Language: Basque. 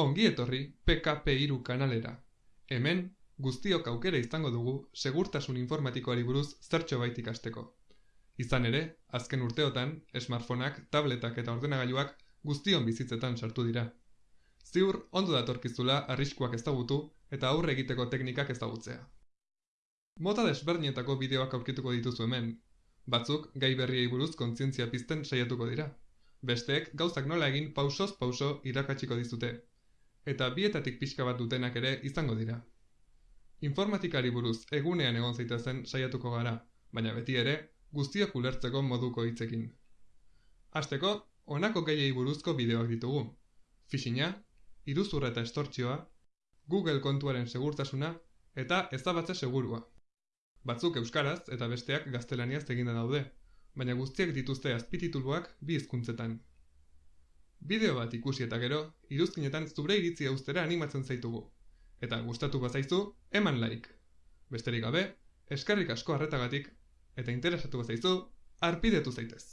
Ongi etorri PKP3 kanalera. Hemen, guztiok aukera izango dugu segurtasun informatikoari buruz zertxo bait ikasteko. Izan ere, azken urteotan, smartphoneak, tabletak eta ordenagailuak guztion bizitzetan sartu dira. Ziur, ondo datorkizula arriskuak ezagutu eta aurre egiteko teknikak ezagutzea. Mota desberdinetako bideoak aurkituko dituzu hemen. Batzuk, gai berriei buruz kontzientzia pizten saiatuko dira. Besteek, gauzak nola egin pausoz pauso irakatsiko dizute, eta bietatik pixka bat dutenak ere izango dira. Informatikari buruz egunean egon zaitezen saiatuko gara, baina beti ere guztiak ulertzeko moduko hitzekin. Hasteko, honako gehiei buruzko bideoak ditugu. Fishinga, iruzurra eta estortzioa, Google kontuaren segurtasuna eta ezabatze segurua. Batzuk euskaraz eta besteak gaztelaniaz eginda daude, baina guztiak dituzte azpitituluak bi hizkuntzetan. Bideo bat ikusi eta gero, iruzkinetan zure iritzia ustera animatzen zaitugu. Eta gustatu bazaizu, eman like. Besterik gabe, eskarrik asko harretagatik, eta interesatu bazaizu, arpidetu zaitez.